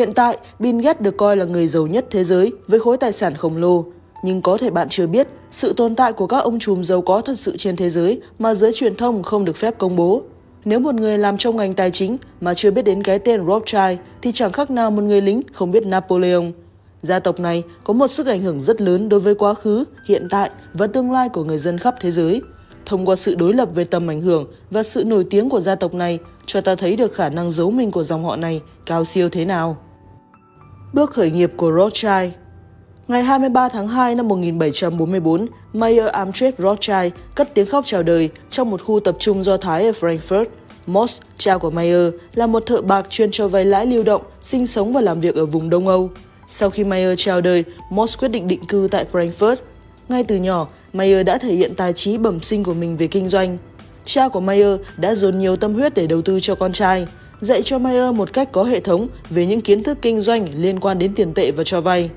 Hiện tại, Bill Gates được coi là người giàu nhất thế giới với khối tài sản khổng lồ. Nhưng có thể bạn chưa biết, sự tồn tại của các ông trùm giàu có thật sự trên thế giới mà giới truyền thông không được phép công bố. Nếu một người làm trong ngành tài chính mà chưa biết đến cái tên Rothschild thì chẳng khác nào một người lính không biết Napoleon. Gia tộc này có một sức ảnh hưởng rất lớn đối với quá khứ, hiện tại và tương lai của người dân khắp thế giới. Thông qua sự đối lập về tầm ảnh hưởng và sự nổi tiếng của gia tộc này, cho ta thấy được khả năng giấu mình của dòng họ này cao siêu thế nào. Bước khởi nghiệp của Rothschild Ngày 23 tháng 2 năm 1744, Mayer Amtred Rothschild cất tiếng khóc chào đời trong một khu tập trung do Thái ở Frankfurt. Moss, cha của Mayer, là một thợ bạc chuyên cho vay lãi lưu động, sinh sống và làm việc ở vùng Đông Âu. Sau khi Mayer chào đời, Moss quyết định định cư tại Frankfurt. Ngay từ nhỏ, Mayer đã thể hiện tài trí bẩm sinh của mình về kinh doanh. Cha của Mayer đã dồn nhiều tâm huyết để đầu tư cho con trai, dạy cho Mayer một cách có hệ thống về những kiến thức kinh doanh liên quan đến tiền tệ và cho vay.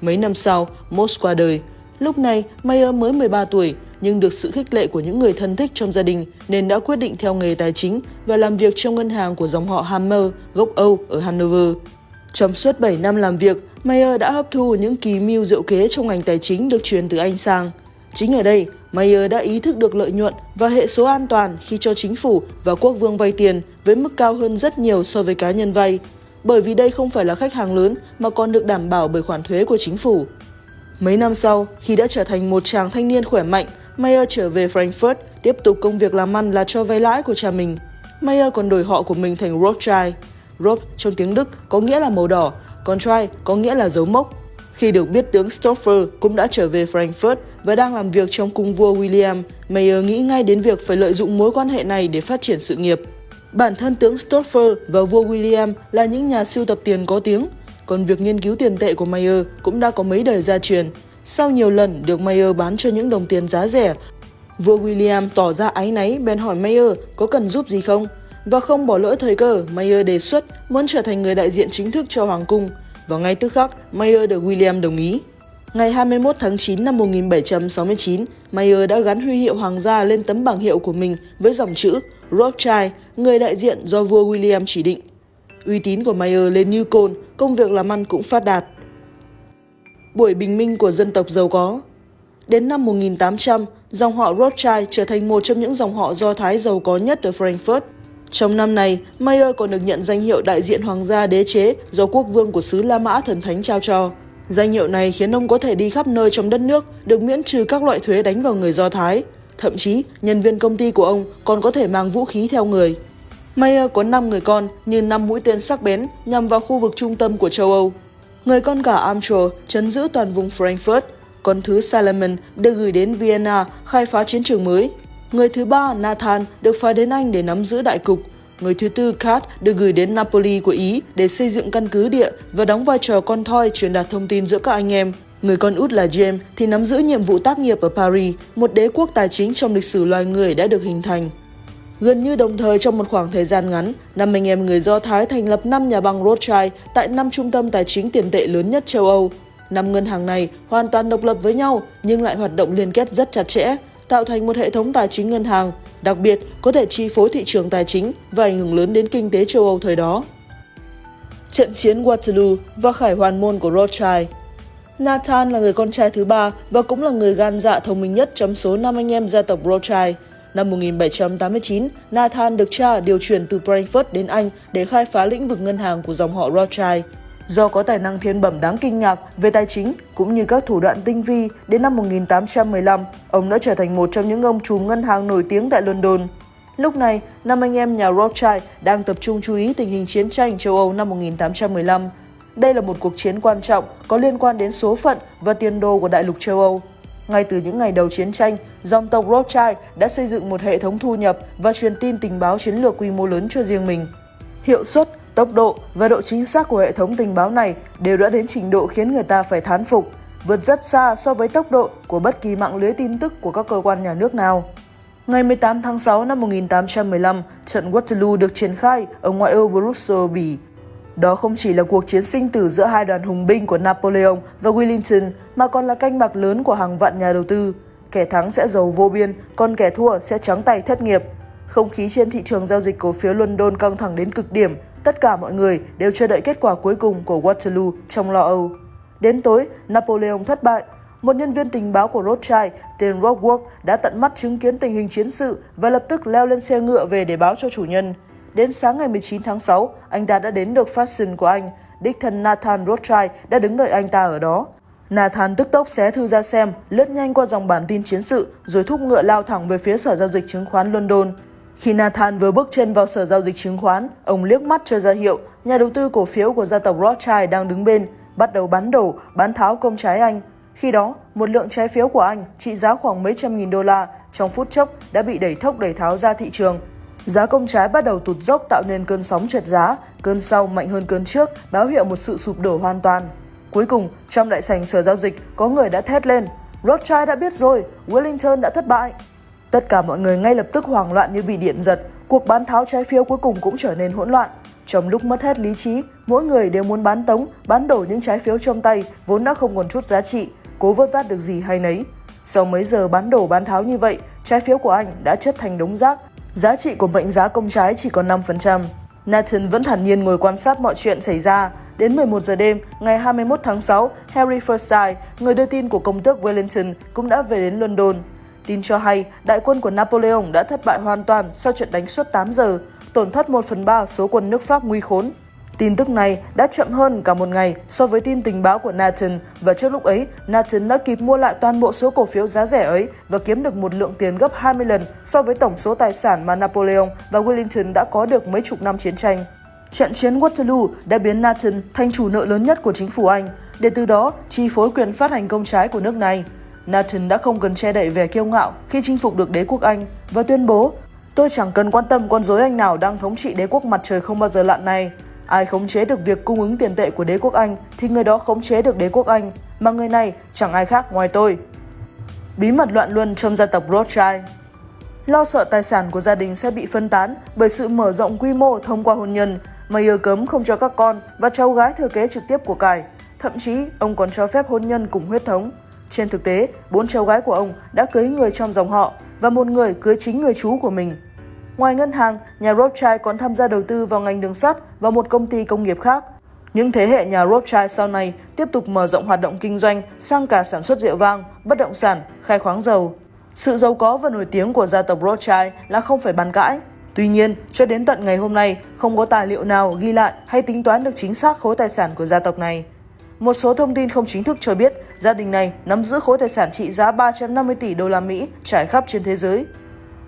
Mấy năm sau, Moss qua đời. Lúc này, Mayer mới 13 tuổi, nhưng được sự khích lệ của những người thân thích trong gia đình nên đã quyết định theo nghề tài chính và làm việc trong ngân hàng của dòng họ Hammer, gốc Âu ở Hanover. Trong suốt 7 năm làm việc, Mayer đã hấp thu những kỳ mưu diệu kế trong ngành tài chính được truyền từ Anh sang. Chính ở đây, Mayer đã ý thức được lợi nhuận và hệ số an toàn khi cho chính phủ và quốc vương vay tiền với mức cao hơn rất nhiều so với cá nhân vay, bởi vì đây không phải là khách hàng lớn mà còn được đảm bảo bởi khoản thuế của chính phủ. Mấy năm sau, khi đã trở thành một chàng thanh niên khỏe mạnh, Mayer trở về Frankfurt, tiếp tục công việc làm ăn là cho vay lãi của cha mình. Mayer còn đổi họ của mình thành Rothschild. Roth trong tiếng Đức có nghĩa là màu đỏ, còn Trai có nghĩa là dấu mốc. Khi được biết tướng Stoffer cũng đã trở về Frankfurt và đang làm việc trong cung vua William, Mayer nghĩ ngay đến việc phải lợi dụng mối quan hệ này để phát triển sự nghiệp. Bản thân tướng Stoffer và vua William là những nhà siêu tập tiền có tiếng, còn việc nghiên cứu tiền tệ của Mayer cũng đã có mấy đời gia truyền. Sau nhiều lần được Mayer bán cho những đồng tiền giá rẻ, vua William tỏ ra áy náy bèn hỏi Mayer có cần giúp gì không. Và không bỏ lỡ thời cơ, Mayer đề xuất muốn trở thành người đại diện chính thức cho Hoàng cung. Và ngay tức khắc, Mayer được William đồng ý. Ngày 21 tháng 9 năm 1769, Mayer đã gắn huy hiệu hoàng gia lên tấm bảng hiệu của mình với dòng chữ Rothschild, người đại diện do vua William chỉ định. Uy tín của Mayer lên như cồn, công việc làm ăn cũng phát đạt. Buổi bình minh của dân tộc giàu có Đến năm 1800, dòng họ Rothschild trở thành một trong những dòng họ Do Thái giàu có nhất ở Frankfurt. Trong năm này, Mayer còn được nhận danh hiệu đại diện hoàng gia đế chế do quốc vương của xứ La Mã thần thánh trao cho. Danh hiệu này khiến ông có thể đi khắp nơi trong đất nước, được miễn trừ các loại thuế đánh vào người Do Thái. Thậm chí, nhân viên công ty của ông còn có thể mang vũ khí theo người. Mayer có 5 người con như 5 mũi tên sắc bén nhằm vào khu vực trung tâm của châu Âu. Người con cả Amtro chấn giữ toàn vùng Frankfurt, con thứ Salomon được gửi đến Vienna khai phá chiến trường mới. Người thứ ba Nathan được phái đến Anh để nắm giữ đại cục. Người thứ tư Kat được gửi đến Napoli của Ý để xây dựng căn cứ địa và đóng vai trò con thoi truyền đạt thông tin giữa các anh em. Người con út là James thì nắm giữ nhiệm vụ tác nghiệp ở Paris, một đế quốc tài chính trong lịch sử loài người đã được hình thành. Gần như đồng thời trong một khoảng thời gian ngắn, năm anh em người Do Thái thành lập 5 nhà băng Rothschild tại 5 trung tâm tài chính tiền tệ lớn nhất châu Âu. Năm ngân hàng này hoàn toàn độc lập với nhau nhưng lại hoạt động liên kết rất chặt chẽ, tạo thành một hệ thống tài chính ngân hàng, đặc biệt có thể chi phối thị trường tài chính và ảnh hưởng lớn đến kinh tế châu Âu thời đó. Trận chiến Waterloo và khải hoàn môn của Rothschild Nathan là người con trai thứ ba và cũng là người gan dạ thông minh nhất trong số năm anh em gia tộc Rothschild. Năm 1789, Nathan được cha điều chuyển từ Frankfurt đến Anh để khai phá lĩnh vực ngân hàng của dòng họ Rothschild. Do có tài năng thiên bẩm đáng kinh ngạc về tài chính cũng như các thủ đoạn tinh vi, đến năm 1815, ông đã trở thành một trong những ông trùm ngân hàng nổi tiếng tại London. Lúc này, năm anh em nhà Rothschild đang tập trung chú ý tình hình chiến tranh châu Âu năm 1815. Đây là một cuộc chiến quan trọng có liên quan đến số phận và tiền đồ của đại lục châu Âu. Ngay từ những ngày đầu chiến tranh, dòng tộc Rothschild đã xây dựng một hệ thống thu nhập và truyền tin tình báo chiến lược quy mô lớn cho riêng mình. Hiệu suất, tốc độ và độ chính xác của hệ thống tình báo này đều đã đến trình độ khiến người ta phải thán phục, vượt rất xa so với tốc độ của bất kỳ mạng lưới tin tức của các cơ quan nhà nước nào. Ngày 18 tháng 6 năm 1815, trận Waterloo được triển khai ở ngoại ô Brussels, Bỉ. Đó không chỉ là cuộc chiến sinh tử giữa hai đoàn hùng binh của Napoleon và Wellington mà còn là canh bạc lớn của hàng vạn nhà đầu tư. Kẻ thắng sẽ giàu vô biên, còn kẻ thua sẽ trắng tay thất nghiệp. Không khí trên thị trường giao dịch cổ phiếu London căng thẳng đến cực điểm, tất cả mọi người đều chờ đợi kết quả cuối cùng của Waterloo trong lo âu. Đến tối, Napoleon thất bại. Một nhân viên tình báo của Rothschild tên Rockworth đã tận mắt chứng kiến tình hình chiến sự và lập tức leo lên xe ngựa về để báo cho chủ nhân. Đến sáng ngày 19 tháng 6, anh ta đã đến được Fashion của anh. Đích thân Nathan Rothschild đã đứng đợi anh ta ở đó. Nathan tức tốc xé thư ra xem, lướt nhanh qua dòng bản tin chiến sự, rồi thúc ngựa lao thẳng về phía sở giao dịch chứng khoán London. Khi Nathan vừa bước chân vào sở giao dịch chứng khoán, ông liếc mắt cho ra hiệu, nhà đầu tư cổ phiếu của gia tộc Rothschild đang đứng bên, bắt đầu bán đổ, bán tháo công trái anh. Khi đó, một lượng trái phiếu của anh trị giá khoảng mấy trăm nghìn đô la trong phút chốc đã bị đẩy thốc đẩy tháo ra thị trường. Giá công trái bắt đầu tụt dốc tạo nên cơn sóng trượt giá, cơn sau mạnh hơn cơn trước, báo hiệu một sự sụp đổ hoàn toàn. Cuối cùng, trong đại sảnh sở giao dịch, có người đã thét lên, Rothschild đã biết rồi, Wellington đã thất bại. Tất cả mọi người ngay lập tức hoảng loạn như bị điện giật, cuộc bán tháo trái phiếu cuối cùng cũng trở nên hỗn loạn. Trong lúc mất hết lý trí, mỗi người đều muốn bán tống, bán đổ những trái phiếu trong tay vốn đã không còn chút giá trị, cố vớt vát được gì hay nấy. Sau mấy giờ bán đổ bán tháo như vậy, trái phiếu của anh đã chất thành đống rác. Giá trị của mệnh giá công trái chỉ còn 5%. Nathan vẫn thản nhiên ngồi quan sát mọi chuyện xảy ra. Đến 11 giờ đêm, ngày 21 tháng 6, Harry Forsyth, người đưa tin của công tước Wellington, cũng đã về đến London. Tin cho hay, đại quân của Napoleon đã thất bại hoàn toàn sau trận đánh suốt 8 giờ, tổn thất 1 phần 3 số quân nước Pháp nguy khốn. Tin tức này đã chậm hơn cả một ngày so với tin tình báo của Nathan và trước lúc ấy, Nathan đã kịp mua lại toàn bộ số cổ phiếu giá rẻ ấy và kiếm được một lượng tiền gấp 20 lần so với tổng số tài sản mà Napoleon và Wellington đã có được mấy chục năm chiến tranh. Trận chiến Waterloo đã biến Nathan thành chủ nợ lớn nhất của chính phủ Anh, để từ đó chi phối quyền phát hành công trái của nước này. Nathan đã không cần che đậy vẻ kiêu ngạo khi chinh phục được đế quốc Anh và tuyên bố Tôi chẳng cần quan tâm con rối Anh nào đang thống trị đế quốc mặt trời không bao giờ lặn này. Ai khống chế được việc cung ứng tiền tệ của đế quốc Anh thì người đó khống chế được đế quốc Anh, mà người này chẳng ai khác ngoài tôi. Bí mật loạn luân trong gia tộc Rothschild Lo sợ tài sản của gia đình sẽ bị phân tán bởi sự mở rộng quy mô thông qua hôn nhân, mà yêu cấm không cho các con và cháu gái thừa kế trực tiếp của cải. Thậm chí, ông còn cho phép hôn nhân cùng huyết thống. Trên thực tế, bốn cháu gái của ông đã cưới người trong dòng họ và một người cưới chính người chú của mình. Ngoài ngân hàng, nhà Rothschild còn tham gia đầu tư vào ngành đường sắt và một công ty công nghiệp khác. Những thế hệ nhà Rothschild sau này tiếp tục mở rộng hoạt động kinh doanh sang cả sản xuất rượu vang, bất động sản, khai khoáng dầu. Sự giàu có và nổi tiếng của gia tộc Rothschild là không phải bàn cãi. Tuy nhiên, cho đến tận ngày hôm nay, không có tài liệu nào ghi lại hay tính toán được chính xác khối tài sản của gia tộc này. Một số thông tin không chính thức cho biết gia đình này nắm giữ khối tài sản trị giá 350 tỷ đô la Mỹ trải khắp trên thế giới.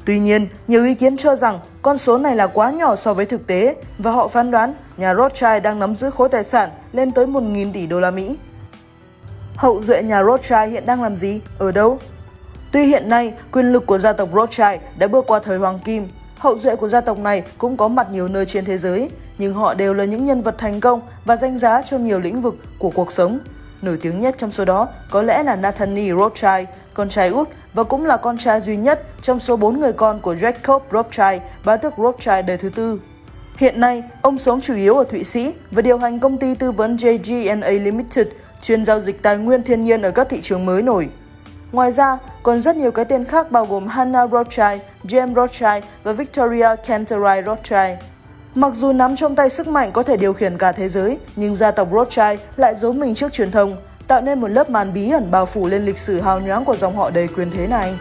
Tuy nhiên, nhiều ý kiến cho rằng con số này là quá nhỏ so với thực tế và họ phán đoán nhà Rothschild đang nắm giữ khối tài sản lên tới 1.000 tỷ đô la Mỹ. Hậu duệ nhà Rothschild hiện đang làm gì? Ở đâu? Tuy hiện nay, quyền lực của gia tộc Rothschild đã bước qua thời hoàng kim, hậu duệ của gia tộc này cũng có mặt nhiều nơi trên thế giới, nhưng họ đều là những nhân vật thành công và danh giá trong nhiều lĩnh vực của cuộc sống. Nổi tiếng nhất trong số đó có lẽ là Nathaniel Rothschild, con trai út và cũng là con trai duy nhất trong số 4 người con của Jacob Rothschild, bá tước Rothschild đời thứ tư. Hiện nay, ông sống chủ yếu ở Thụy Sĩ và điều hành công ty tư vấn JG&A Limited, chuyên giao dịch tài nguyên thiên nhiên ở các thị trường mới nổi. Ngoài ra, còn rất nhiều cái tên khác bao gồm Hannah Rothschild, James Rothschild và Victoria Canterai Rothschild. Mặc dù nắm trong tay sức mạnh có thể điều khiển cả thế giới, nhưng gia tộc Rothschild lại giấu mình trước truyền thông, tạo nên một lớp màn bí ẩn bao phủ lên lịch sử hào nhoáng của dòng họ đầy quyền thế này.